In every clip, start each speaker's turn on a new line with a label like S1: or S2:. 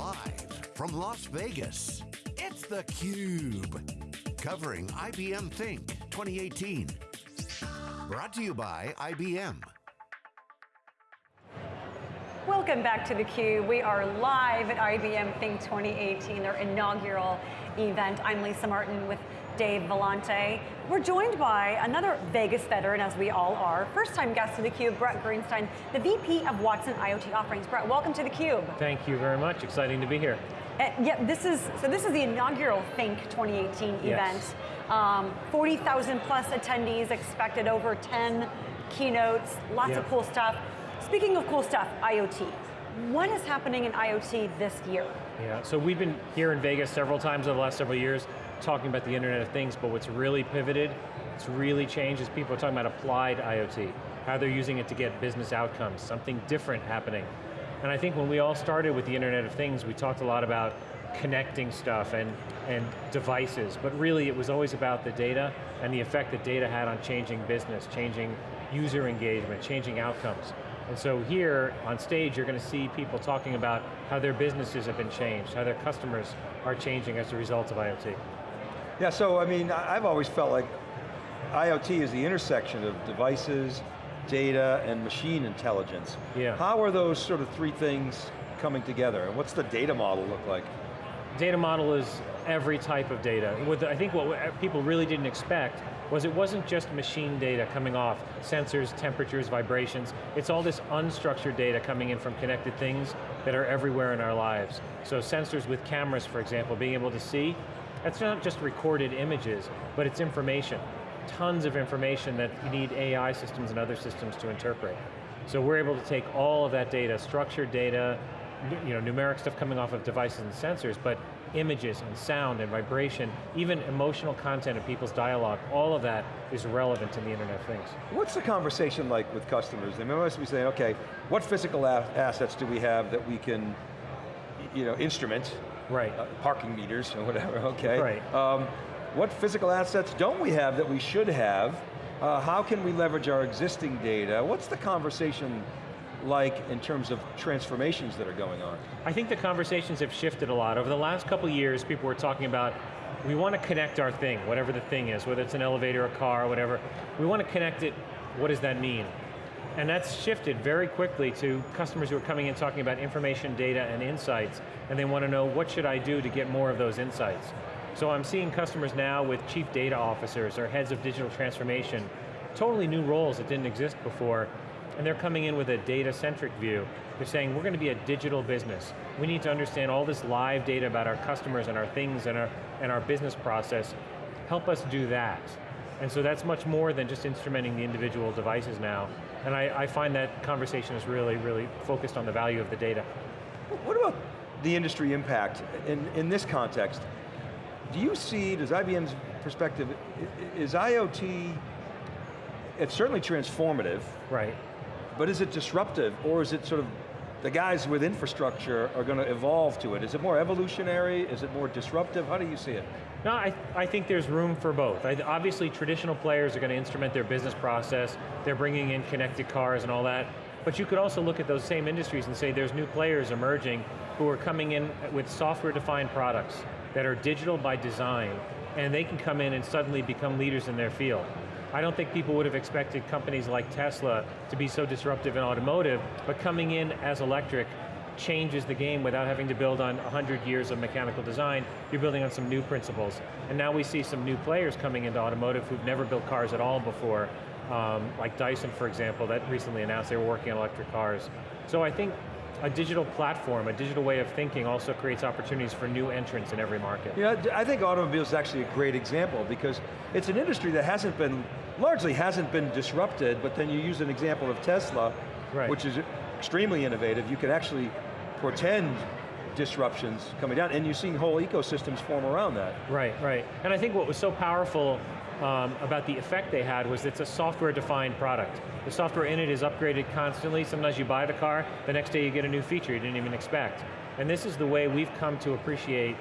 S1: Live from Las Vegas, it's theCUBE. Covering IBM Think 2018. Brought to you by IBM.
S2: Welcome back to theCUBE. We are live at IBM Think 2018, their inaugural event. I'm Lisa Martin with Dave Vellante. We're joined by another Vegas veteran, as we all are. First time guest of theCUBE, Bret Greenstein, the VP of Watson IoT Offerings. Bret, welcome to theCUBE.
S3: Thank you very much, exciting to be here.
S2: Uh, yeah, this is, so this is the inaugural Think 2018 yes. event. Um, 40,000 plus attendees expected, over 10 keynotes, lots of cool stuff. Speaking of cool stuff, IoT. What is happening in IoT this year?
S3: Yeah, so we've been here in Vegas several times over the last several years talking about the Internet of Things, but what's really pivoted, it's really changed is people are talking about applied IoT, how they're using it to get business outcomes, something different happening. And I think when we all started with the Internet of Things, we talked a lot about connecting stuff and, and devices, but really it was always about the data and the effect that data had on changing business, changing user engagement, changing outcomes. And so here on stage, you're going to see people talking about how their businesses have been changed, how their customers are changing as a result of IoT.
S4: Yeah, so I mean, I've always felt like IoT is the intersection of devices, data, and machine intelligence.
S3: Yeah.
S4: How are those sort of three things coming together, and what's the data model look like?
S3: Data model is every type of data. With, I think what people really didn't expect was it wasn't just machine data coming off, sensors, temperatures, vibrations, it's all this unstructured data coming in from connected things that are everywhere in our lives. So sensors with cameras, for example, being able to see that's not just recorded images, but it's information. Tons of information that you need AI systems and other systems to interpret. So we're able to take all of that data, structured data, you know, numeric stuff coming off of devices and sensors, but images and sound and vibration, even emotional content of people's dialogue, all of that is relevant to the Internet of Things.
S4: What's the conversation like with customers? They must be saying, okay, what physical assets do we have that we can you know, instrument
S3: Right. Uh,
S4: parking meters or whatever, okay.
S3: Right.
S4: Um, what physical assets don't we have that we should have? Uh, how can we leverage our existing data? What's the conversation like in terms of transformations that are going on?
S3: I think the conversations have shifted a lot. Over the last couple years, people were talking about, we want to connect our thing, whatever the thing is, whether it's an elevator, a car, whatever. We want to connect it, what does that mean? And that's shifted very quickly to customers who are coming in talking about information, data, and insights, and they want to know what should I do to get more of those insights. So I'm seeing customers now with chief data officers or heads of digital transformation, totally new roles that didn't exist before, and they're coming in with a data-centric view. They're saying, we're going to be a digital business. We need to understand all this live data about our customers and our things and our, and our business process. Help us do that. And so that's much more than just instrumenting the individual devices now. And I, I find that conversation is really, really focused on the value of the data.
S4: What about the industry impact in, in this context? Do you see, does IBM's perspective, is IoT, it's certainly transformative.
S3: Right.
S4: But is it disruptive, or is it sort of the guys with infrastructure are going to evolve to it? Is it more evolutionary? Is it more disruptive? How do you see it?
S3: No, I, I think there's room for both. I, obviously, traditional players are going to instrument their business process. They're bringing in connected cars and all that. But you could also look at those same industries and say there's new players emerging who are coming in with software-defined products that are digital by design, and they can come in and suddenly become leaders in their field. I don't think people would have expected companies like Tesla to be so disruptive in automotive, but coming in as electric changes the game without having to build on 100 years of mechanical design, you're building on some new principles. And now we see some new players coming into automotive who've never built cars at all before, um, like Dyson, for example, that recently announced they were working on electric cars. So I think a digital platform, a digital way of thinking also creates opportunities for new entrants in every market.
S4: Yeah, I think automobiles is actually a great example because it's an industry that hasn't been, largely hasn't been disrupted, but then you use an example of Tesla,
S3: right.
S4: which is extremely innovative. You can actually portend disruptions coming down, and you're seeing whole ecosystems form around that.
S3: Right, right. And I think what was so powerful um, about the effect they had was it's a software-defined product. The software in it is upgraded constantly. Sometimes you buy the car, the next day you get a new feature you didn't even expect. And this is the way we've come to appreciate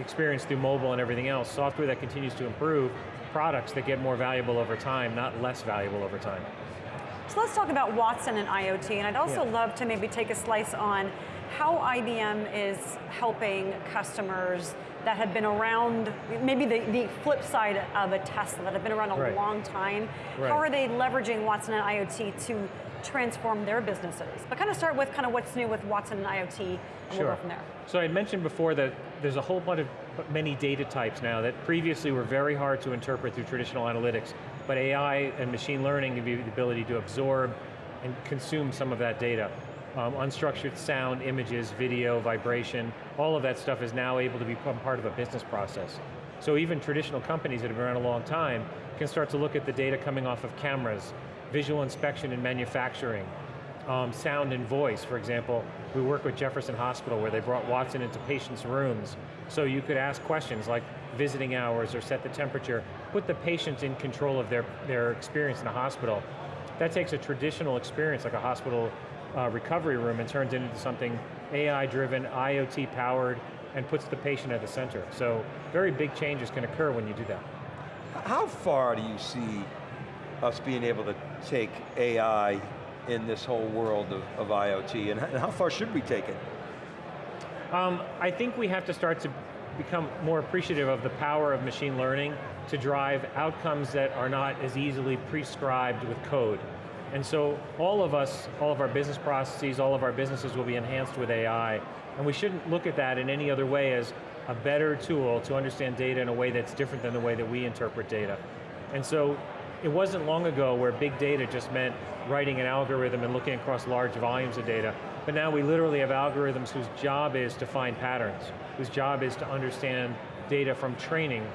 S3: experience through mobile and everything else, software that continues to improve, products that get more valuable over time, not less valuable over time.
S2: So let's talk about Watson and IoT, and I'd also
S3: Yeah.
S2: love to maybe take a slice on how IBM is helping customers that have been around, maybe the, the flip side of a Tesla, that have been around a
S3: Right.
S2: long time.
S3: Right.
S2: How are they leveraging Watson and IoT to transform their businesses? But kind of start with kind of what's new with Watson and IoT, and we'll go from there.
S3: So I mentioned before that there's a whole bunch of many data types now that previously were very hard to interpret through traditional analytics, but AI and machine learning give you the ability to absorb and consume some of that data. Um, unstructured sound, images, video, vibration, all of that stuff is now able to become part of a business process. So even traditional companies that have been around a long time can start to look at the data coming off of cameras, visual inspection in manufacturing, um, sound and voice, for example, we work with Jefferson Hospital where they brought Watson into patients' rooms so you could ask questions like visiting hours or set the temperature, put the patient in control of their, their experience in a hospital. That takes a traditional experience like a hospital uh, recovery room and turns it into something AI-driven, IoT-powered, and puts the patient at the center. So very big changes can occur when you do that.
S4: How far do you see us being able to take AI in this whole world of, of IoT, and how far should we take it?
S3: Um, I think we have to start to become more appreciative of the power of machine learning to drive outcomes that are not as easily prescribed with code. And so all of us, all of our business processes, all of our businesses will be enhanced with AI, and we shouldn't look at that in any other way as a better tool to understand data in a way that's different than the way that we interpret data. And so it wasn't long ago where big data just meant writing an algorithm and looking across large volumes of data, but now we literally have algorithms whose job is to find patterns, whose job is to understand data from training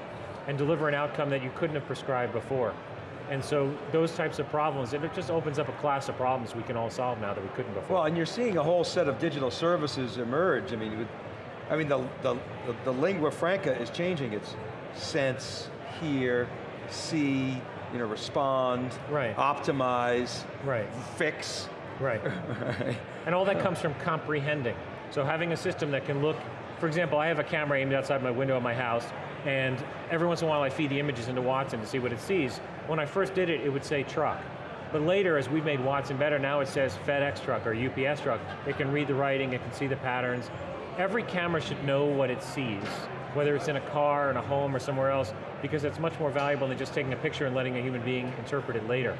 S3: and deliver an outcome that you couldn't have prescribed before. And so those types of problems, it just opens up a class of problems we can all solve now that we couldn't before.
S4: Well, and you're seeing a whole set of digital services emerge. I mean, with, I mean, the, the, the, the lingua franca is changing. It's sense, hear, see, you know, respond,
S3: Right.
S4: optimize,
S3: Right.
S4: fix.
S3: Right. and all that comes from comprehending. So having a system that can look, for example, I have a camera aimed outside my window of my house, and every once in a while I feed the images into Watson to see what it sees. When I first did it, it would say truck. But later, as we've made Watson better, now it says FedEx truck or UPS truck. It can read the writing, it can see the patterns. Every camera should know what it sees, whether it's in a car, in a home, or somewhere else, because it's much more valuable than just taking a picture and letting a human being interpret it later.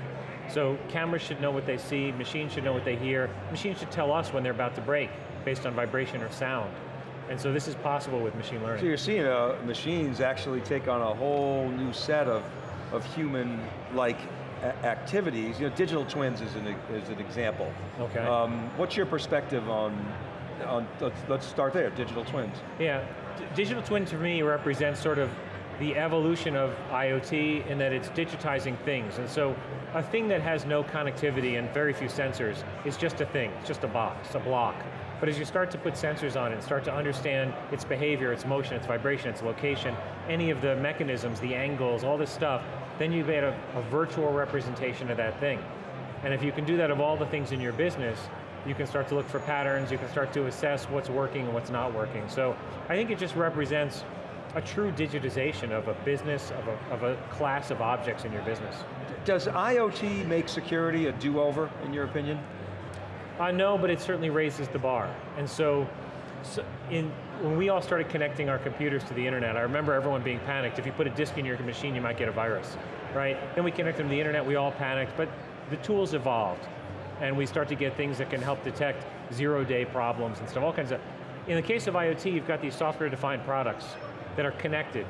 S3: So cameras should know what they see, machines should know what they hear, machines should tell us when they're about to break, based on vibration or sound. And so this is possible with machine learning.
S4: So you're seeing uh, machines actually take on a whole new set of, of human-like activities. You know, digital twins is an, is an example.
S3: Okay.
S4: Um, what's your perspective on, on let's, let's start there, digital twins.
S3: Yeah, D- digital twin to me represents sort of the evolution of IoT in that it's digitizing things. And so a thing that has no connectivity and very few sensors is just a thing, it's just a box, a block. But as you start to put sensors on it start to understand its behavior, its motion, its vibration, its location, any of the mechanisms, the angles, all this stuff, then you've made a, a virtual representation of that thing. And if you can do that of all the things in your business, you can start to look for patterns, you can start to assess what's working and what's not working. So I think it just represents a true digitization of a business, of a, of a class of objects in your business.
S4: Does IoT make security a do-over, in your opinion?
S3: Uh, no, but it certainly raises the bar. And so, so in, when we all started connecting our computers to the internet, I remember everyone being panicked. If you put a disk in your machine, you might get a virus, right? Then we connected them to the internet, we all panicked, but the tools evolved. And we start to get things that can help detect zero-day problems and stuff, all kinds of. In the case of IoT, you've got these software-defined products that are connected,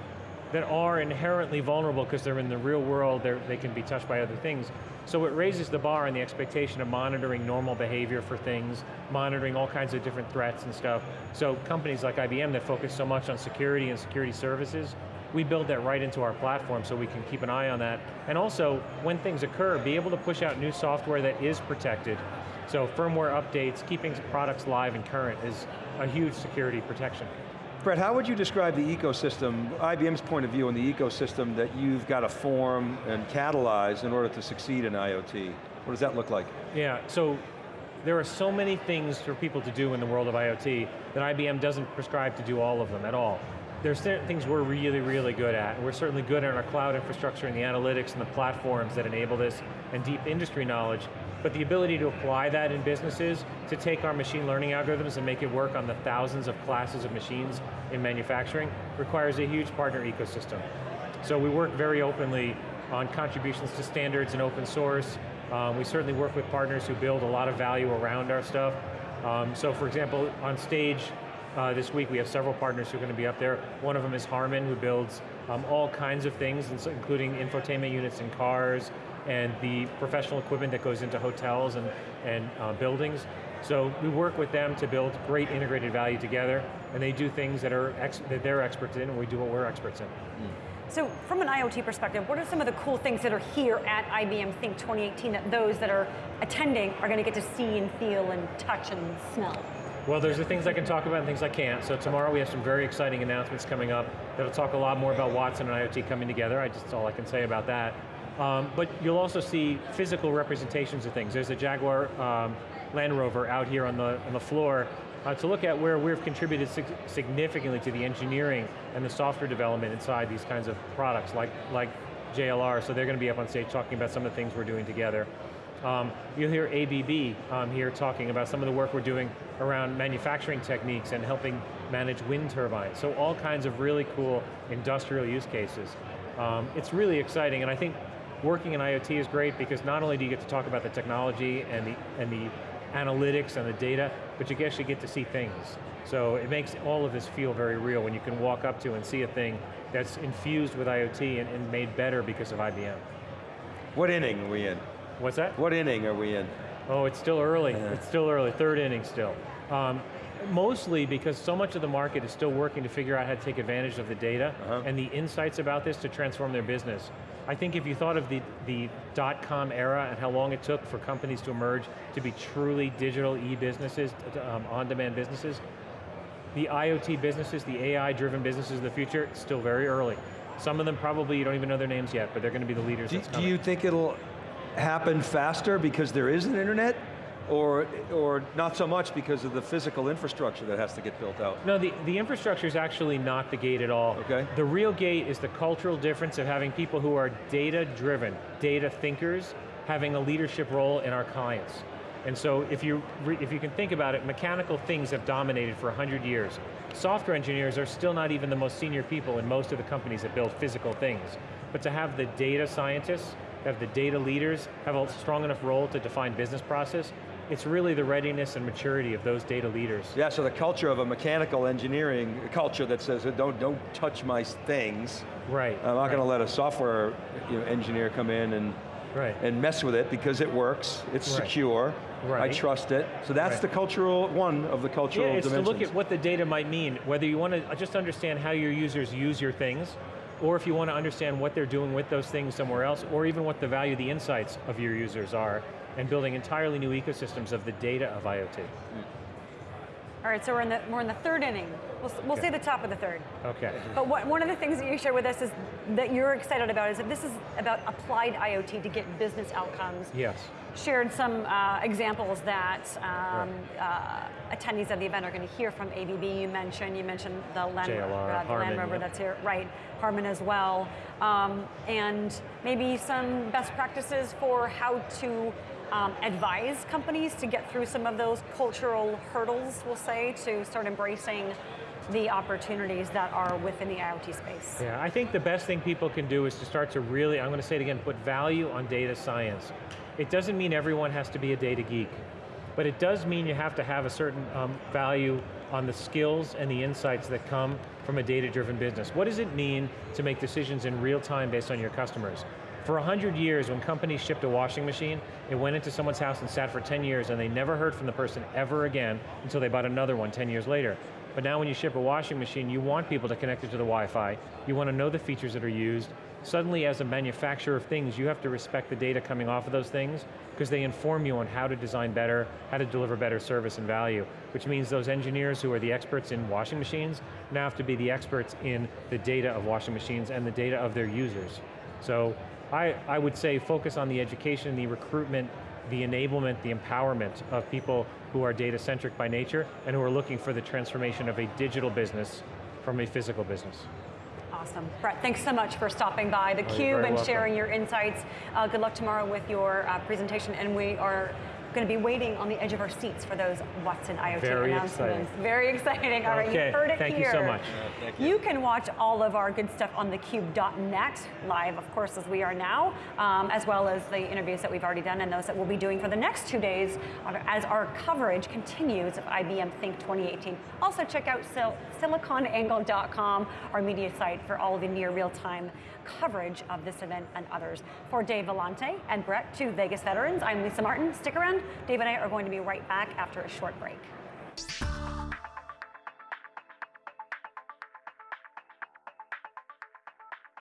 S3: that are inherently vulnerable because they're in the real world, they're, can be touched by other things. So it raises the bar and the expectation of monitoring normal behavior for things, monitoring all kinds of different threats and stuff. So companies like IBM that focus so much on security and security services, we build that right into our platform so we can keep an eye on that. And also, when things occur, be able to push out new software that is protected. So firmware updates, keeping products live and current is a huge security protection.
S4: Bret, how would you describe the ecosystem, IBM's point of view on the ecosystem that you've got to form and catalyze in order to succeed in IoT? What does that look like?
S3: Yeah, so there are so many things for people to do in the world of IoT that IBM doesn't prescribe to do all of them at all. There's certain things we're really, really good at. We're certainly good at our cloud infrastructure and the analytics and the platforms that enable this and deep industry knowledge. But the ability to apply that in businesses, to take our machine learning algorithms and make it work on the thousands of classes of machines in manufacturing, requires a huge partner ecosystem. So we work very openly on contributions to standards and open source. Um, we certainly work with partners who build a lot of value around our stuff. Um, so for example, on stage uh, this week we have several partners who are going to be up there. One of them is Harman, who builds um, all kinds of things, including infotainment units in cars, and the professional equipment that goes into hotels and, and uh, buildings. So we work with them to build great integrated value together, and they do things that, are that they're experts in, and we do what we're experts in. Mm.
S2: So from an IoT perspective, what are some of the cool things that are here at IBM Think 2018 that those that are attending are going to get to see and feel and touch and smell?
S3: Well, there's the things I can talk about and things I can't. So tomorrow we have some very exciting announcements coming up that'll talk a lot more about Watson and IoT coming together. I just, that's all I can say about that. Um, but you'll also see physical representations of things. There's a Jaguar um, Land Rover out here on the, on the floor uh, to look at where we've contributed sig significantly to the engineering and the software development inside these kinds of products like, like JLR, so they're going to be up on stage talking about some of the things we're doing together. Um, you'll hear ABB um, here talking about some of the work we're doing around manufacturing techniques and helping manage wind turbines. So all kinds of really cool industrial use cases. Um, it's really exciting, and I think working in IoT is great because not only do you get to talk about the technology and the, and the analytics and the data, but you actually get to see things. So it makes all of this feel very real when you can walk up to and see a thing that's infused with IoT and, and made better because of IBM.
S4: What inning are we in?
S3: What's that?
S4: What inning are we in?
S3: Oh, it's still early. Yeah. It's still early, third inning still. Um, mostly because so much of the market is still working to figure out how to take advantage of the data uh -huh. and the insights about this to transform their business. I think if you thought of the, the dot-com era and how long it took for companies to emerge to be truly digital e-businesses, um, on-demand businesses, the IoT businesses, the AI-driven businesses of the future, still very early. Some of them probably, you don't even know their names yet, but they're going to be the leaders
S4: do, do you think it'll happen faster because there is an internet? Or, or not so much because of the physical infrastructure that has to get built out?
S3: No, the, the infrastructure is actually not the gate at all.
S4: Okay.
S3: The real gate is the cultural difference of having people who are data-driven, data thinkers, having a leadership role in our clients. And so if you, if you can think about it, mechanical things have dominated for 100 years. Software engineers are still not even the most senior people in most of the companies that build physical things. But to have the data scientists, have the data leaders, have a strong enough role to define business process, it's really the readiness and maturity of those data leaders.
S4: Yeah, so the culture of a mechanical engineering culture that says, don't, don't touch my things.
S3: Right.
S4: I'm not
S3: right.
S4: going to let a software you know, engineer come in and, right. and mess with it because it works, it's right. secure, right. I trust it. So that's right. the cultural, one of the cultural
S3: yeah, it's
S4: dimensions.
S3: to look at what the data might mean, whether you want to just understand how your users use your things, or if you want to understand what they're doing with those things somewhere else, or even what the value, the insights of your users are, and building entirely new ecosystems of the data of IoT. Mm.
S2: All right, so we're in the, we're in the third inning. We'll, we'll okay. say the top of the third.
S3: Okay.
S2: But what, one of the things that you shared with us is that you're excited about is that this is about applied IoT to get business outcomes.
S3: Yes.
S2: Shared some uh, examples that um, right. uh, attendees of the event are going to hear from ABB. You mentioned you mentioned the Land,
S3: JLR, uh, the
S2: Land Rover that's here, right? Harman as well, um, and maybe some best practices for how to um, advise companies to get through some of those cultural hurdles, we'll say, to start embracing the opportunities that are within the IoT space?
S3: Yeah, I think the best thing people can do is to start to really, I'm going to say it again, put value on data science. It doesn't mean everyone has to be a data geek, but it does mean you have to have a certain um, value on the skills and the insights that come from a data-driven business. What does it mean to make decisions in real time based on your customers? For 100 years, when companies shipped a washing machine, it went into someone's house and sat for 10 years and they never heard from the person ever again until they bought another one 10 years later. But now when you ship a washing machine, you want people to connect it to the Wi-Fi, you want to know the features that are used. Suddenly, as a manufacturer of things, you have to respect the data coming off of those things because they inform you on how to design better, how to deliver better service and value, which means those engineers who are the experts in washing machines now have to be the experts in the data of washing machines and the data of their users. So I, I would say focus on the education, the recruitment, the enablement, the empowerment of people who are data centric by nature and who are looking for the transformation of a digital business from a physical business.
S2: Awesome. Bret, thanks so much for stopping by theCUBE
S3: Oh,
S2: and
S3: welcome.
S2: sharing your insights. Uh, good luck tomorrow with your uh, presentation, and we are going to be waiting on the edge of our seats for those Watson IoT
S3: Very
S2: announcements.
S3: exciting.
S2: Very exciting. All right,
S3: Okay,
S2: you heard it
S3: thank you
S2: here.
S3: so much.
S4: thank you.
S2: You can watch all of our good stuff on thecube.net, live, of course, as we are now, um, as well as the interviews that we've already done and those that we'll be doing for the next two days uh, as our coverage continues of IBM Think 2018. Also, check out sil- siliconangle.com, our media site, for all the near real-time coverage of this event and others. For Dave Vellante and Bret, two Vegas veterans, I'm Lisa Martin. Stick around. Dave and I are going to be right back after a short break.